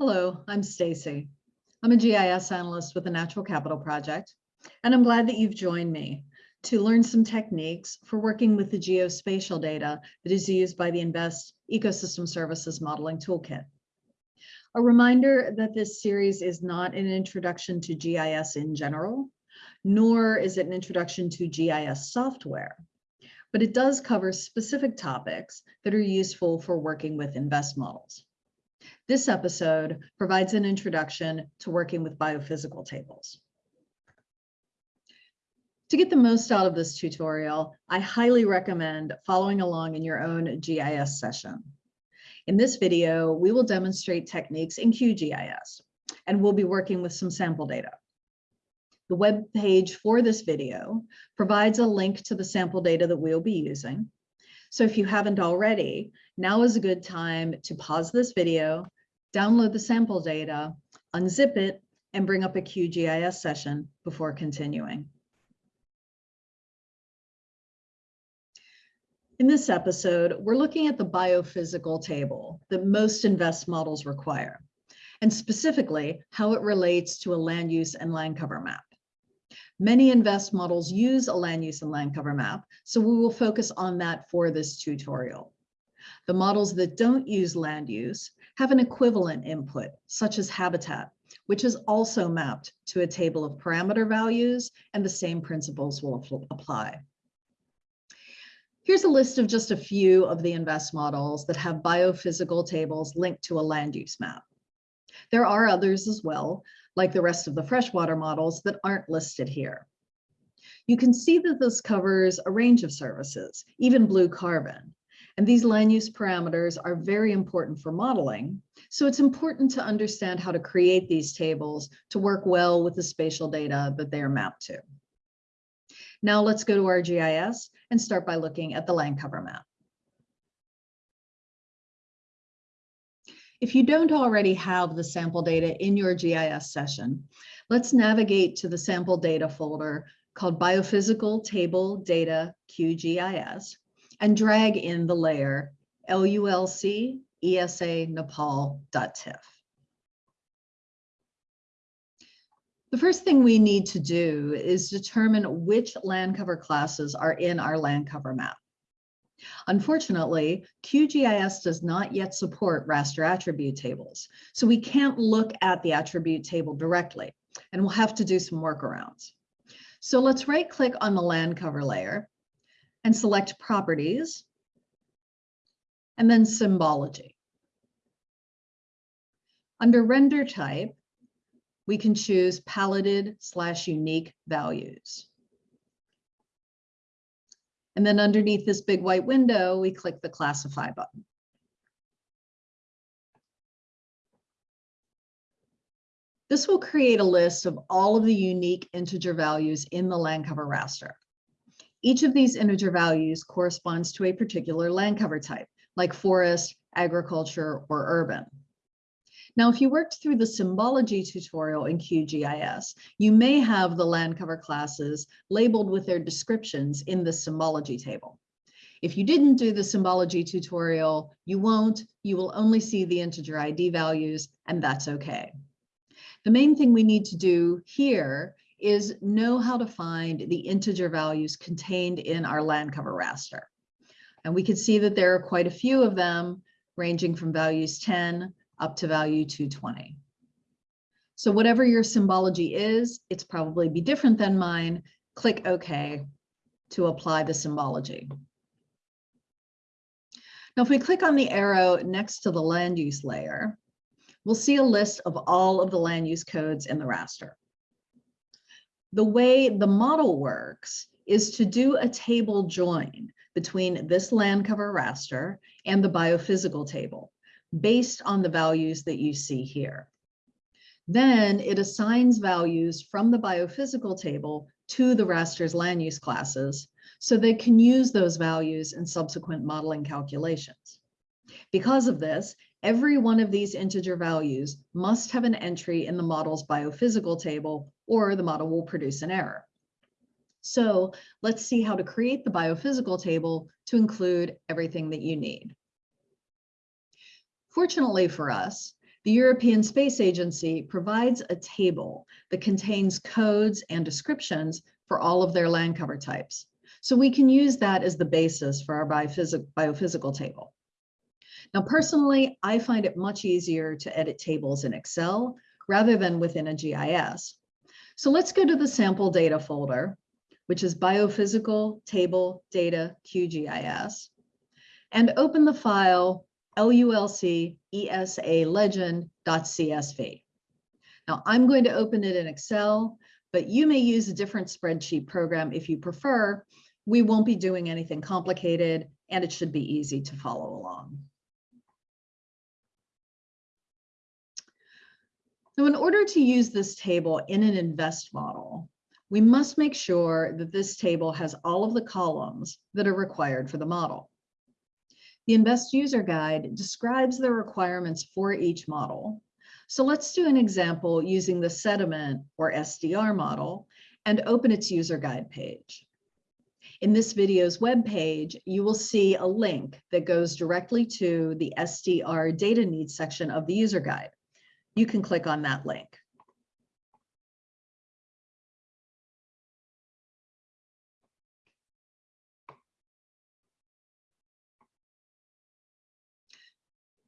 Hello, I'm Stacy. I'm a GIS analyst with the Natural Capital Project, and I'm glad that you've joined me to learn some techniques for working with the geospatial data that is used by the INVEST Ecosystem Services Modeling Toolkit. A reminder that this series is not an introduction to GIS in general, nor is it an introduction to GIS software, but it does cover specific topics that are useful for working with INVEST models. This episode provides an introduction to working with biophysical tables. To get the most out of this tutorial, I highly recommend following along in your own GIS session. In this video, we will demonstrate techniques in QGIS, and we'll be working with some sample data. The web page for this video provides a link to the sample data that we'll be using. So if you haven't already, now is a good time to pause this video, download the sample data, unzip it, and bring up a QGIS session before continuing. In this episode, we're looking at the biophysical table that most INVEST models require, and specifically how it relates to a land use and land cover map. Many INVEST models use a land use and land cover map, so we will focus on that for this tutorial. The models that don't use land use have an equivalent input, such as habitat, which is also mapped to a table of parameter values, and the same principles will apply. Here's a list of just a few of the INVEST models that have biophysical tables linked to a land use map. There are others as well, like the rest of the freshwater models that aren't listed here. You can see that this covers a range of services, even blue carbon, and these land use parameters are very important for modeling. So it's important to understand how to create these tables to work well with the spatial data that they are mapped to. Now let's go to our GIS and start by looking at the land cover map. If you don't already have the sample data in your GIS session, let's navigate to the sample data folder called Biophysical Table Data QGIS and drag in the layer LULC ESA Nepal.tif. The first thing we need to do is determine which land cover classes are in our land cover map. Unfortunately, QGIS does not yet support raster attribute tables, so we can't look at the attribute table directly, and we'll have to do some workarounds. So let's right click on the land cover layer and select properties and then symbology. Under render type, we can choose paletted slash unique values. And then underneath this big white window, we click the classify button. This will create a list of all of the unique integer values in the land cover raster. Each of these integer values corresponds to a particular land cover type, like forest, agriculture, or urban. Now, if you worked through the symbology tutorial in QGIS, you may have the land cover classes labeled with their descriptions in the symbology table. If you didn't do the symbology tutorial, you won't, you will only see the integer ID values, and that's okay. The main thing we need to do here is know how to find the integer values contained in our land cover raster. And we can see that there are quite a few of them ranging from values 10 up to value 220. So whatever your symbology is, it's probably be different than mine. Click OK to apply the symbology. Now, if we click on the arrow next to the land use layer, we'll see a list of all of the land use codes in the raster the way the model works is to do a table join between this land cover raster and the biophysical table based on the values that you see here. Then it assigns values from the biophysical table to the raster's land use classes so they can use those values in subsequent modeling calculations. Because of this, every one of these integer values must have an entry in the model's biophysical table or the model will produce an error. So let's see how to create the biophysical table to include everything that you need. Fortunately for us, The European Space Agency provides a table that contains codes and descriptions for all of their land cover types. So we can use that as the basis for our biophysical, table. Now, personally, I find it much easier to edit tables in Excel rather than within a GIS. So let's go to the sample data folder, which is biophysical table data QGIS, and open the file LULC ESA legend.csv. Now I'm going to open it in Excel, but you may use a different spreadsheet program if you prefer. We won't be doing anything complicated and it should be easy to follow along. So in order to use this table in an invest model, we must make sure that this table has all of the columns that are required for the model. The Invest User Guide describes the requirements for each model. So let's do an example using the sediment or SDR model and open its user guide page. In this video's web page, you will see a link that goes directly to the SDR data needs section of the user guide you can click on that link.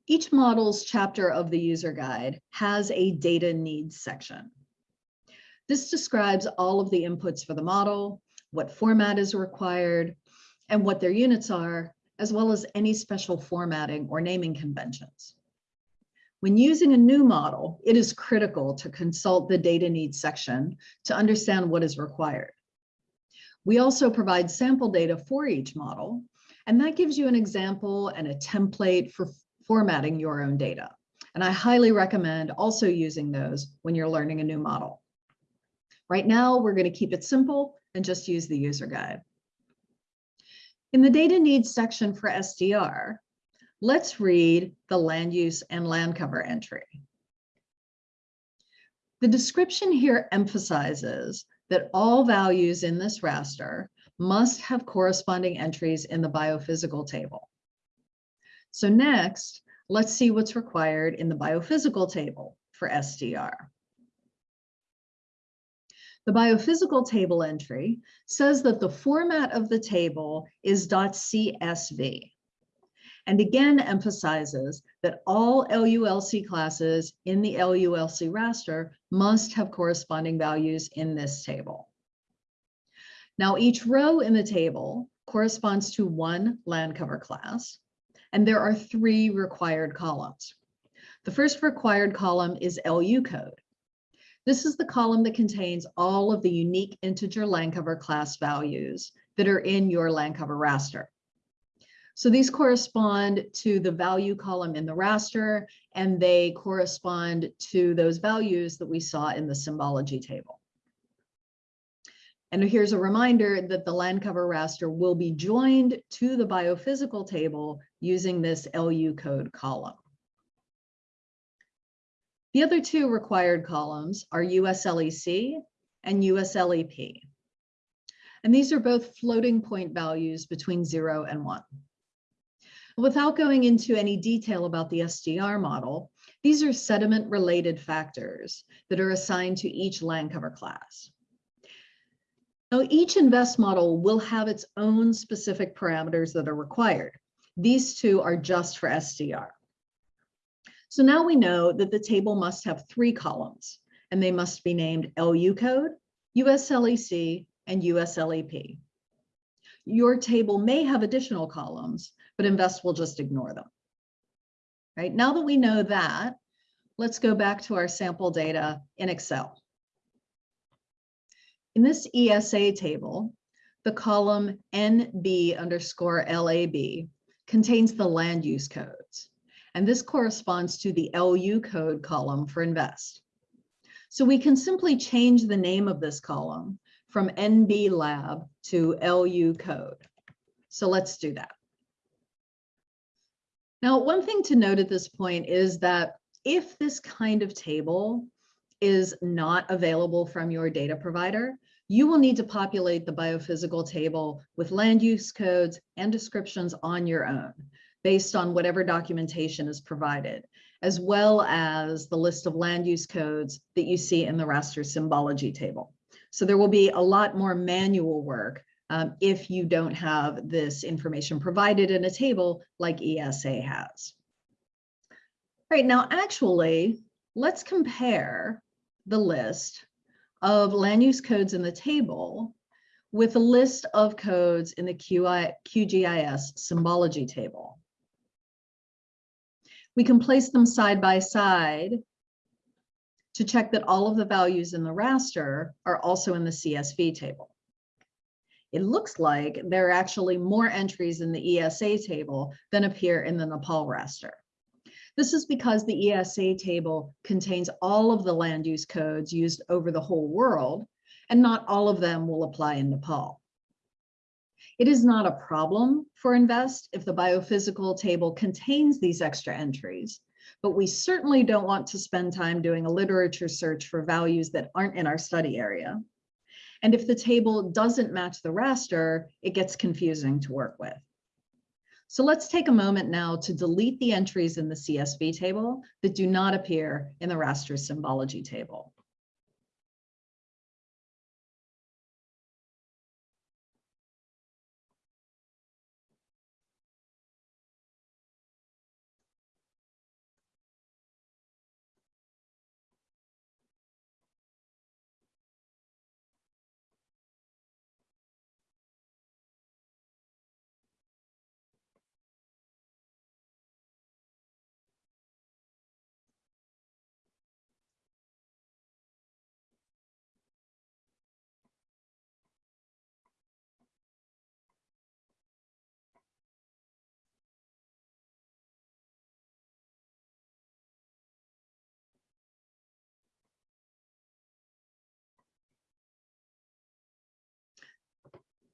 Each model's chapter of the user guide has a data needs section. This describes all of the inputs for the model, what format is required, and what their units are, as well as any special formatting or naming conventions. When using a new model, it is critical to consult the data needs section to understand what is required. We also provide sample data for each model, and that gives you an example and a template for formatting your own data. And I highly recommend also using those when you're learning a new model. Right now, we're going to keep it simple and just use the user guide. In the data needs section for SDR, Let's read the land use and land cover entry. The description here emphasizes that all values in this raster must have corresponding entries in the biophysical table. So next, let's see what's required in the biophysical table for SDR. The biophysical table entry says that the format of the table is .csv and again emphasizes that all LULC classes in the LULC raster must have corresponding values in this table. Now each row in the table corresponds to one land cover class, and there are three required columns. The first required column is LU code. This is the column that contains all of the unique integer land cover class values that are in your land cover raster. So these correspond to the value column in the raster, and they correspond to those values that we saw in the symbology table. And here's a reminder that the land cover raster will be joined to the biophysical table using this LU code column. The other two required columns are USLEC and USLEP. And these are both floating point values between zero and one. Without going into any detail about the SDR model, these are sediment related factors that are assigned to each land cover class. Now, each invest model will have its own specific parameters that are required. These two are just for SDR. So now we know that the table must have three columns, and they must be named LU code, USLEC, and USLEP. Your table may have additional columns, but Invest will just ignore them. Right now that we know that, let's go back to our sample data in Excel. In this ESA table, the column NB underscore LAB contains the land use codes. And this corresponds to the LU code column for invest. So we can simply change the name of this column from NB lab to LU code. So let's do that. Now, one thing to note at this point is that if this kind of table is not available from your data provider, you will need to populate the biophysical table with land use codes and descriptions on your own based on whatever documentation is provided, as well as the list of land use codes that you see in the raster symbology table. So there will be a lot more manual work um, if you don't have this information provided in a table like ESA has. Right now, actually, let's compare the list of land use codes in the table with a list of codes in the QI, QGIS symbology table. We can place them side by side to check that all of the values in the raster are also in the CSV table. It looks like there are actually more entries in the ESA table than appear in the Nepal raster. This is because the ESA table contains all of the land use codes used over the whole world, and not all of them will apply in Nepal. It is not a problem for INVEST if the biophysical table contains these extra entries, but we certainly don't want to spend time doing a literature search for values that aren't in our study area. And if the table doesn't match the raster, it gets confusing to work with. So let's take a moment now to delete the entries in the CSV table that do not appear in the raster symbology table.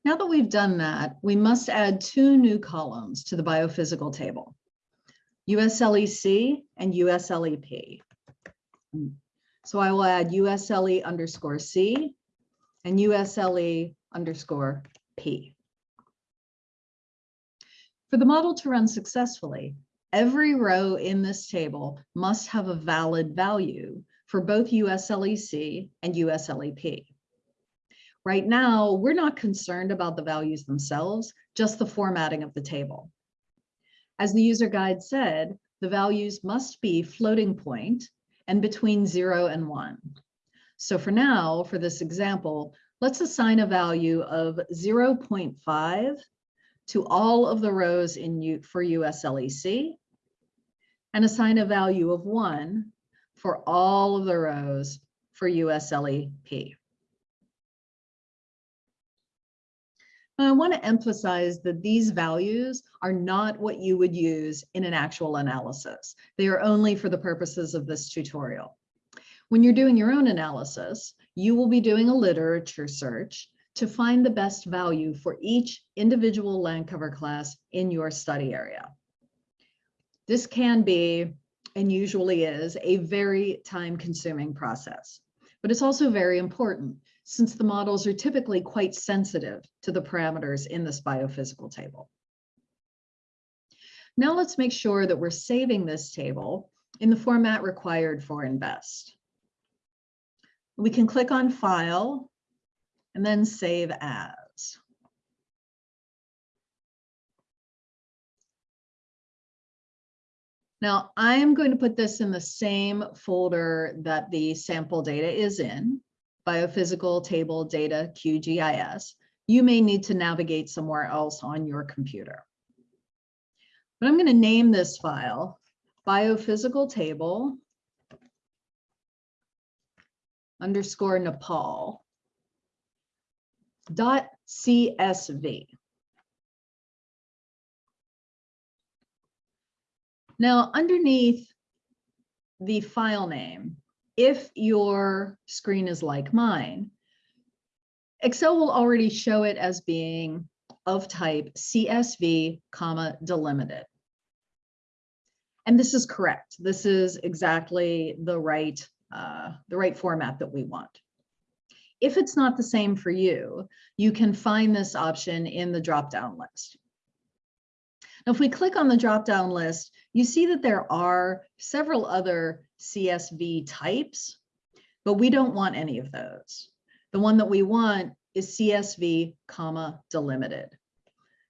Now that we've done that, we must add two new columns to the biophysical table, USLEC and USLEP. So I will add USLE underscore C and USLE underscore P. For the model to run successfully, every row in this table must have a valid value for both USLEC and USLEP. Right now, we're not concerned about the values themselves, just the formatting of the table. As the user guide said, the values must be floating point and between zero and one. So for now, for this example, let's assign a value of 0.5 to all of the rows in U for USLEC and assign a value of one for all of the rows for USLEP. I want to emphasize that these values are not what you would use in an actual analysis. They are only for the purposes of this tutorial. When you're doing your own analysis, you will be doing a literature search to find the best value for each individual land cover class in your study area. This can be, and usually is, a very time consuming process, but it's also very important since the models are typically quite sensitive to the parameters in this biophysical table. Now let's make sure that we're saving this table in the format required for INVEST. We can click on File and then Save As. Now I'm going to put this in the same folder that the sample data is in biophysical table data QGIS, you may need to navigate somewhere else on your computer. But I'm going to name this file biophysical table underscore Nepal dot CSV. Now, underneath the file name, if your screen is like mine, Excel will already show it as being of type CSV, comma, delimited. And this is correct. This is exactly the right, uh, the right format that we want. If it's not the same for you, you can find this option in the drop-down list. Now, if we click on the drop-down list, you see that there are several other CSV types, but we don't want any of those. The one that we want is CSV, comma, delimited.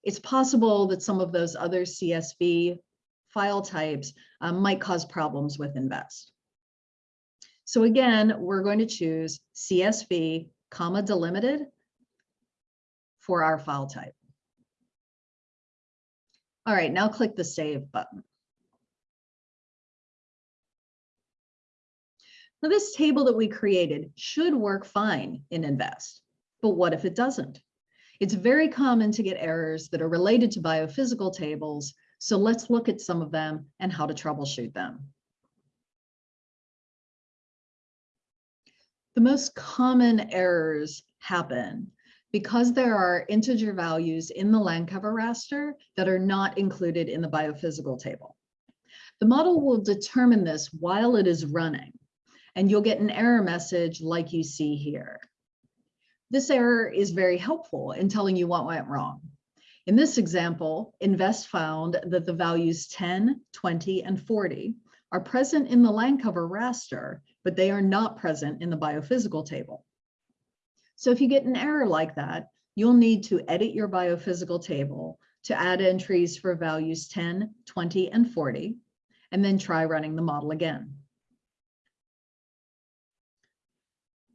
It's possible that some of those other CSV file types um, might cause problems with Invest. So again, we're going to choose CSV, comma, delimited for our file type. All right, now click the Save button. Now this table that we created should work fine in Invest, but what if it doesn't? It's very common to get errors that are related to biophysical tables, so let's look at some of them and how to troubleshoot them. The most common errors happen because there are integer values in the land cover raster that are not included in the biophysical table. The model will determine this while it is running, and you'll get an error message like you see here. This error is very helpful in telling you what went wrong. In this example, Invest found that the values 10, 20, and 40 are present in the land cover raster, but they are not present in the biophysical table. So if you get an error like that, you'll need to edit your biophysical table to add entries for values 10, 20, and 40, and then try running the model again.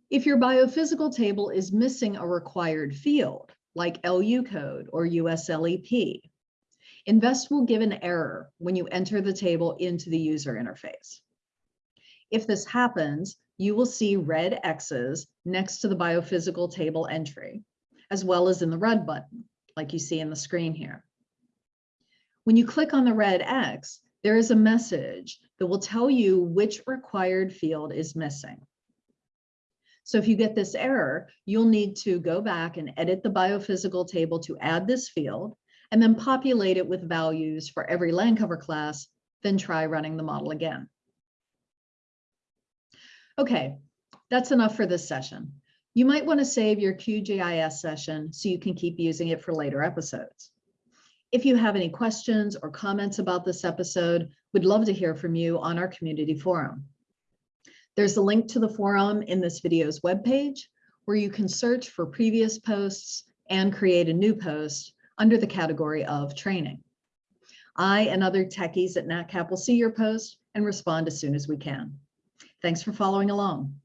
If your biophysical table is missing a required field, like LU code or USLEP, Invest will give an error when you enter the table into the user interface. If this happens, you will see red X's next to the biophysical table entry, as well as in the red button, like you see in the screen here. When you click on the red X, there is a message that will tell you which required field is missing. So if you get this error, you'll need to go back and edit the biophysical table to add this field and then populate it with values for every land cover class, then try running the model again. Okay, that's enough for this session. You might want to save your QGIS session so you can keep using it for later episodes. If you have any questions or comments about this episode, we'd love to hear from you on our community forum. There's a link to the forum in this video's webpage where you can search for previous posts and create a new post under the category of training. I and other techies at NatCap will see your post and respond as soon as we can. Thanks for following along.